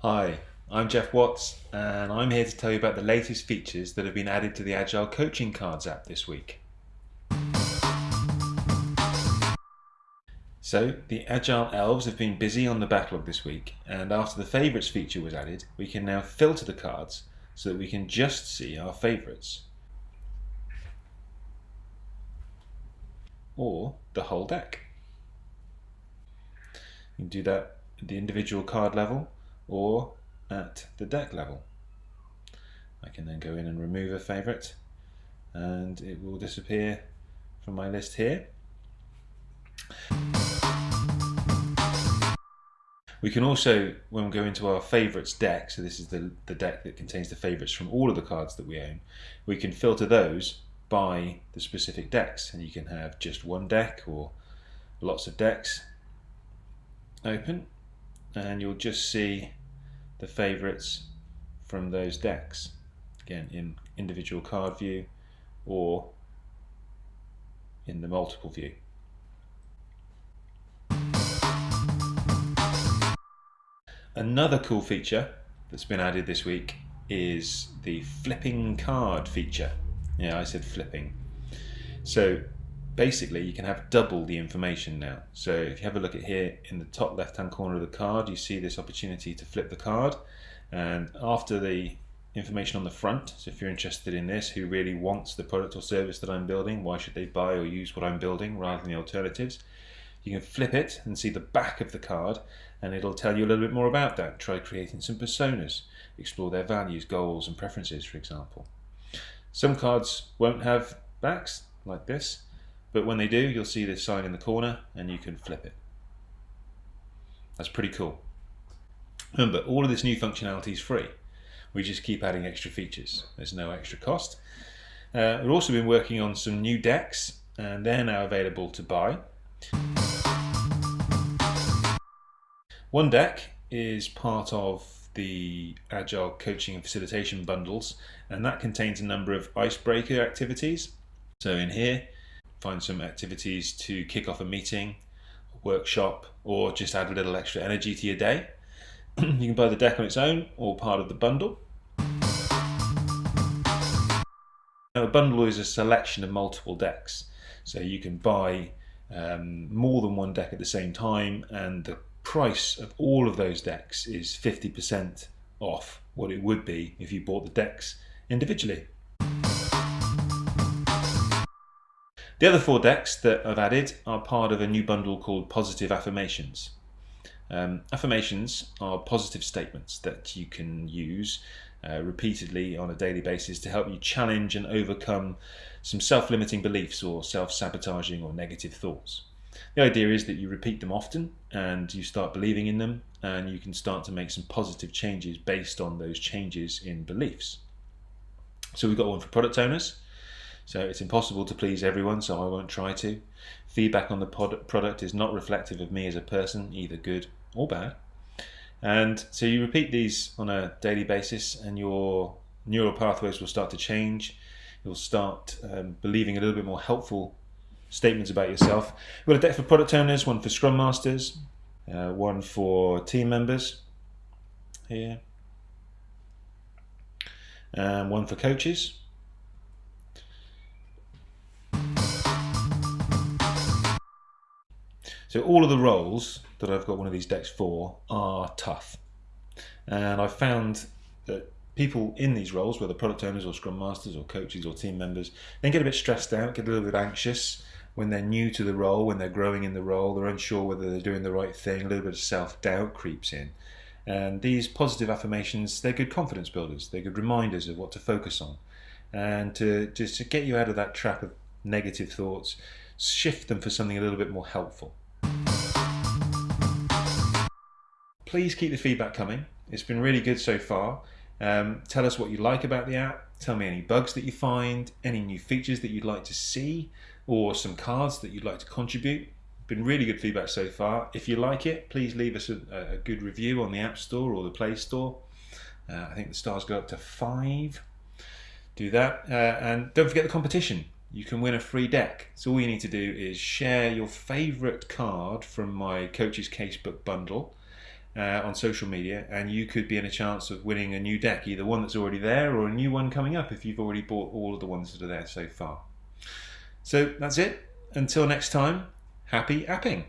Hi, I'm Jeff Watts and I'm here to tell you about the latest features that have been added to the Agile Coaching Cards app this week. So, the Agile Elves have been busy on the backlog this week and after the Favourites feature was added, we can now filter the cards so that we can just see our favourites. Or the whole deck. You can do that at the individual card level or at the deck level. I can then go in and remove a favourite and it will disappear from my list here. We can also, when we go into our favourites deck, so this is the, the deck that contains the favourites from all of the cards that we own, we can filter those by the specific decks and you can have just one deck or lots of decks open and you'll just see the favourites from those decks again in individual card view or in the multiple view. Another cool feature that's been added this week is the flipping card feature. Yeah, I said flipping. So basically you can have double the information now. So if you have a look at here in the top left hand corner of the card, you see this opportunity to flip the card. And after the information on the front, so if you're interested in this, who really wants the product or service that I'm building, why should they buy or use what I'm building rather than the alternatives, you can flip it and see the back of the card and it'll tell you a little bit more about that. Try creating some personas, explore their values, goals and preferences, for example. Some cards won't have backs like this, but when they do, you'll see this sign in the corner and you can flip it. That's pretty cool. Remember, all of this new functionality is free. We just keep adding extra features. There's no extra cost. Uh, we've also been working on some new decks and they're now available to buy. One deck is part of the Agile Coaching and Facilitation bundles and that contains a number of icebreaker activities. So in here find some activities to kick off a meeting, workshop, or just add a little extra energy to your day. you can buy the deck on its own or part of the bundle. Now, a bundle is a selection of multiple decks, so you can buy um, more than one deck at the same time, and the price of all of those decks is 50% off what it would be if you bought the decks individually. The other four decks that I've added are part of a new bundle called Positive Affirmations. Um, affirmations are positive statements that you can use uh, repeatedly on a daily basis to help you challenge and overcome some self-limiting beliefs or self-sabotaging or negative thoughts. The idea is that you repeat them often and you start believing in them and you can start to make some positive changes based on those changes in beliefs. So we've got one for product owners, so it's impossible to please everyone, so I won't try to. Feedback on the pod- product is not reflective of me as a person, either good or bad. And so you repeat these on a daily basis and your neural pathways will start to change. You'll start um, believing a little bit more helpful statements about yourself. We've got a deck for product owners, one for scrum masters, uh, one for team members here, and one for coaches. So all of the roles that I've got one of these decks for are tough. And I've found that people in these roles, whether product owners or scrum masters or coaches or team members, they get a bit stressed out, get a little bit anxious when they're new to the role, when they're growing in the role, they're unsure whether they're doing the right thing, a little bit of self-doubt creeps in. And these positive affirmations, they're good confidence builders. They're good reminders of what to focus on. And to just to get you out of that trap of negative thoughts, shift them for something a little bit more helpful. Please keep the feedback coming. It's been really good so far. Um, tell us what you like about the app. Tell me any bugs that you find, any new features that you'd like to see, or some cards that you'd like to contribute. Been really good feedback so far. If you like it, please leave us a, a good review on the App Store or the Play Store. Uh, I think the stars go up to five. Do that. Uh, and don't forget the competition. You can win a free deck. So all you need to do is share your favourite card from my Coach's Casebook bundle uh, on social media, and you could be in a chance of winning a new deck, either one that's already there or a new one coming up if you've already bought all of the ones that are there so far. So that's it. Until next time, happy apping.